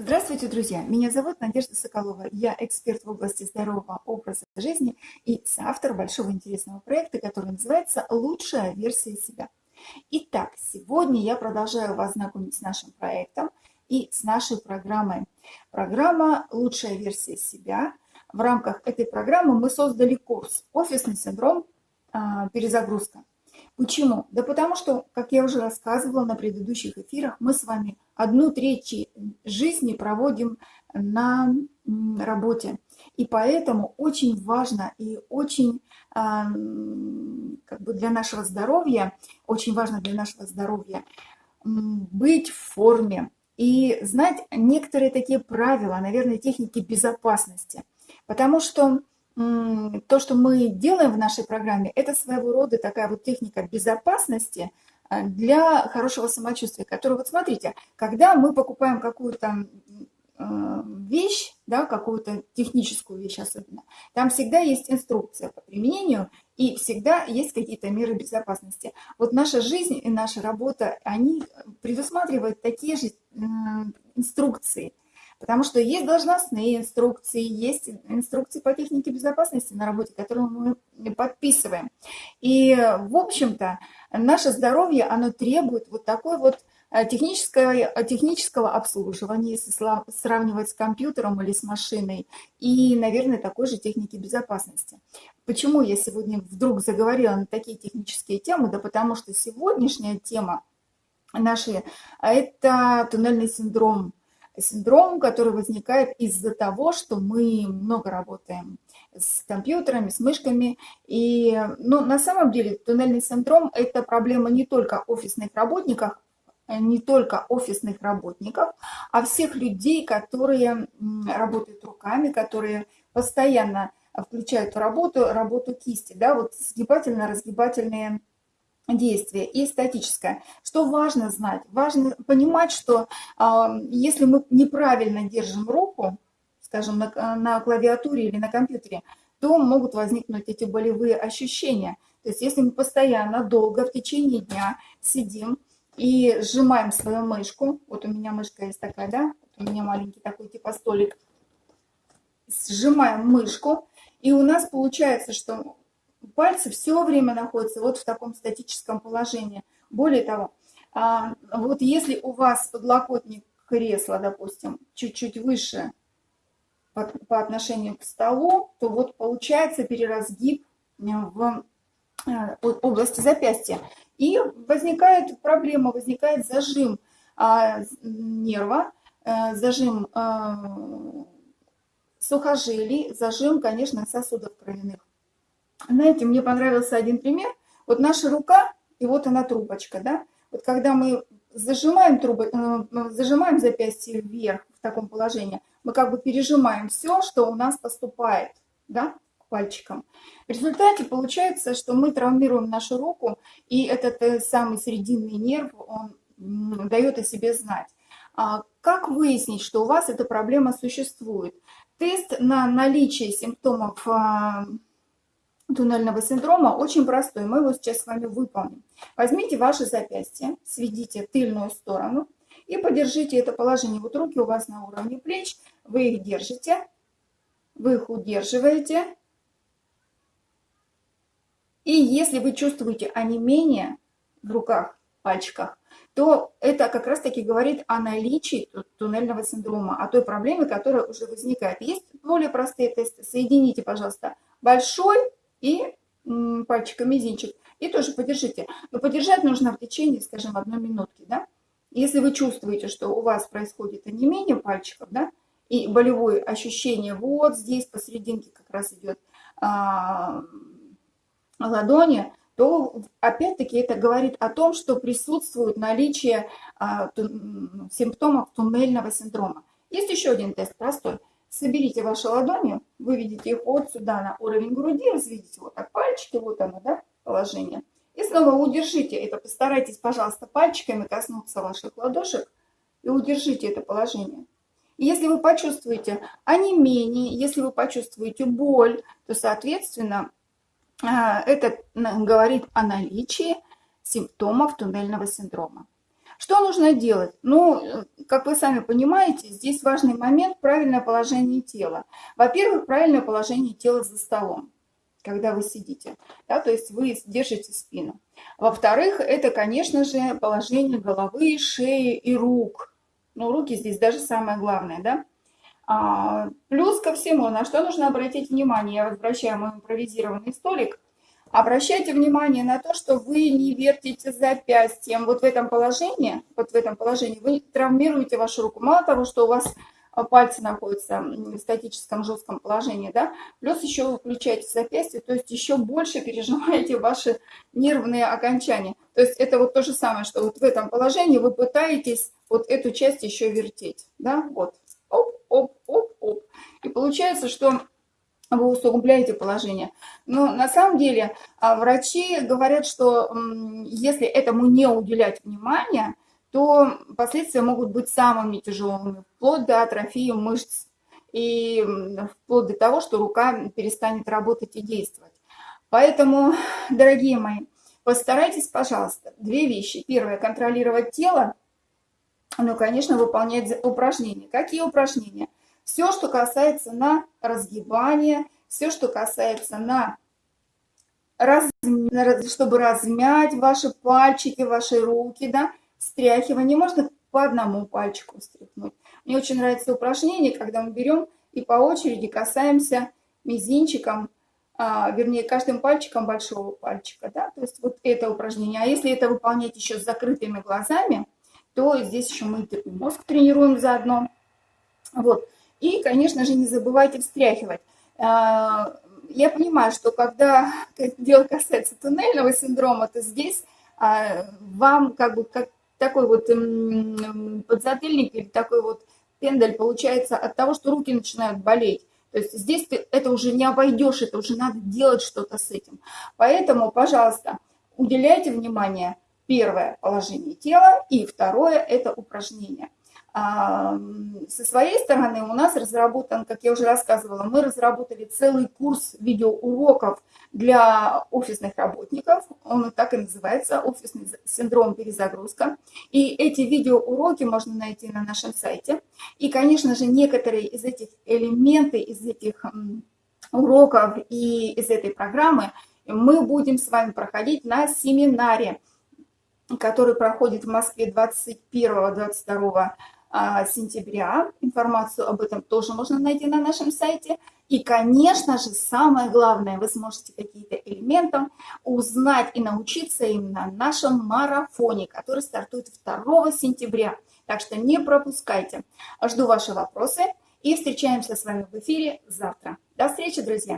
Здравствуйте, друзья! Меня зовут Надежда Соколова. Я эксперт в области здорового образа жизни и соавтор большого интересного проекта, который называется «Лучшая версия себя». Итак, сегодня я продолжаю вас знакомить с нашим проектом и с нашей программой. Программа «Лучшая версия себя». В рамках этой программы мы создали курс «Офисный синдром. А, перезагрузка». Почему? Да потому что, как я уже рассказывала на предыдущих эфирах, мы с вами одну треть жизни проводим на работе. И поэтому очень важно и очень а, как бы для нашего здоровья, очень важно для нашего здоровья быть в форме и знать некоторые такие правила, наверное, техники безопасности. Потому что то, что мы делаем в нашей программе, это своего рода такая вот техника безопасности а, для хорошего самочувствия, которая, вот смотрите, когда мы покупаем какую-то а, вещь, да, какую-то техническую вещь особенно, там всегда есть инструкция по применению и всегда есть какие-то меры безопасности. Вот наша жизнь и наша работа, они предусматривают такие же инструкции – Потому что есть должностные инструкции, есть инструкции по технике безопасности на работе, которые мы подписываем. И, в общем-то, наше здоровье, оно требует вот такой вот э, технического, э, технического обслуживания, если сравнивать с компьютером или с машиной, и, наверное, такой же техники безопасности. Почему я сегодня вдруг заговорила на такие технические темы? Да потому что сегодняшняя тема нашей – это туннельный синдром синдром, который возникает из-за того, что мы много работаем с компьютерами, с мышками. И ну, на самом деле туннельный синдром – это проблема не только офисных работников, не только офисных работников, а всех людей, которые работают руками, которые постоянно включают в работу работу кисти, да, вот сгибательно-разгибательные действие и статическое. Что важно знать? Важно понимать, что э, если мы неправильно держим руку, скажем, на, на клавиатуре или на компьютере, то могут возникнуть эти болевые ощущения. То есть если мы постоянно, долго, в течение дня сидим и сжимаем свою мышку, вот у меня мышка есть такая, да, у меня маленький такой типа столик, сжимаем мышку, и у нас получается, что пальцы все время находятся вот в таком статическом положении. Более того, а, вот если у вас подлокотник кресла, допустим, чуть-чуть выше по отношению к столу, то вот получается переразгиб в э, области запястья. И возникает проблема, возникает зажим а, нерва, э, зажим э, сухожилий, зажим, конечно, сосудов кровяных. Знаете, мне понравился один пример. Вот наша рука, и вот она трубочка, да? Вот когда мы зажимаем, трубы, э, зажимаем запястье вверх в таком положении, мы как бы пережимаем все, что у нас поступает, да, к пальчикам. В результате получается, что мы травмируем нашу руку, и этот э, самый срединный нерв, он дает о себе знать. А как выяснить, что у вас эта проблема существует? Тест на наличие симптомов а, туннельного синдрома очень простой. Мы его сейчас с вами выполним. Возьмите ваше запястье, сведите тыльную сторону и подержите это положение. Вот руки у вас на уровне плеч, вы их держите, вы их удерживаете. И если вы чувствуете онемение в руках, пальчиках, то это как раз-таки говорит о наличии туннельного синдрома, о той проблеме, которая уже возникает. Есть более простые тесты. Соедините, пожалуйста, большой и пальчиком мизинчик. И тоже подержите. Но подержать нужно в течение, скажем, одной минутки, да. Если вы чувствуете, что у вас происходит онемение пальчиков, да, и болевое ощущение вот здесь посерединке как раз идет а, ладони, то опять-таки это говорит о том, что присутствует наличие а, ту, симптомов туннельного синдрома. Есть еще один тест простой. Соберите ваши ладони, выведите их вот сюда на уровень груди, разведите вот так пальчики, вот оно, да, положение. И снова удержите это, постарайтесь, пожалуйста, пальчиками коснуться ваших ладошек и удержите это положение. Если вы почувствуете онемение, если вы почувствуете боль, то, соответственно, а, это говорит о наличии симптомов туннельного синдрома. Что нужно делать? Ну, как вы сами понимаете, здесь важный момент – правильное положение тела. Во-первых, правильное положение тела за столом, когда вы сидите, да, то есть вы держите спину. Во-вторых, это, конечно же, положение головы, шеи и рук. Ну, руки здесь даже самое главное, да. А, плюс ко всему, на что нужно обратить внимание, я возвращаю мой импровизированный столик – Обращайте внимание на то, что вы не вертите запястьем. Вот в этом положении, вот в этом положении вы травмируете вашу руку. Мало того, что у вас а, пальцы находятся в статическом жестком положении, да, плюс еще вы включаете запястье, то есть еще больше пережимаете ваши нервные окончания. То есть это вот то же самое, что вот в этом положении вы пытаетесь вот эту часть еще вертеть, да, вот, оп, оп, оп, оп. И получается, что вы усугубляете положение. Но на самом деле а, врачи говорят, что если этому не уделять внимания, то последствия могут быть самыми тяжелыми, вплоть до атрофии мышц и вплоть до того, что рука перестанет работать и действовать. Поэтому, дорогие мои, постарайтесь, пожалуйста, две вещи. Первое, контролировать тело, ну, конечно, выполнять упражнения. Какие упражнения? Все, что касается на разгибание, все, что касается на чтобы размять ваши пальчики, ваши руки, да, встряхивание. Можно по одному пальчику встряхнуть. Мне очень нравится упражнение, когда мы берем и по очереди касаемся мизинчиком, а, вернее, каждым пальчиком большого пальчика, да, то есть вот это упражнение. А если это выполнять еще с закрытыми глазами, то здесь еще мы мозг тренируем заодно. Вот. И, конечно же, не забывайте встряхивать. А, я понимаю, что когда дело касается туннельного синдрома, то здесь а, вам как бы как такой вот подзатыльник или такой вот пендель получается от того, что руки начинают болеть. То есть здесь ты это уже не обойдешь, это уже надо делать что-то с этим. Поэтому, пожалуйста, уделяйте внимание первое положение тела и второе это упражнение. Со своей стороны у нас разработан, как я уже рассказывала, мы разработали целый курс видеоуроков для офисных работников. Он так и называется «Офисный синдром перезагрузка». И эти видеоуроки можно найти на нашем сайте. И, конечно же, некоторые из этих элементов, из этих уроков и из этой программы мы будем с вами проходить на семинаре, который проходит в Москве 21-22 а, сентября. Информацию об этом тоже можно найти на нашем сайте. И, конечно же, самое главное, вы сможете какие-то элементы узнать и научиться им на нашем марафоне, который стартует 2 сентября. Так что не пропускайте. Жду ваши вопросы и встречаемся с вами в эфире завтра. До встречи, друзья!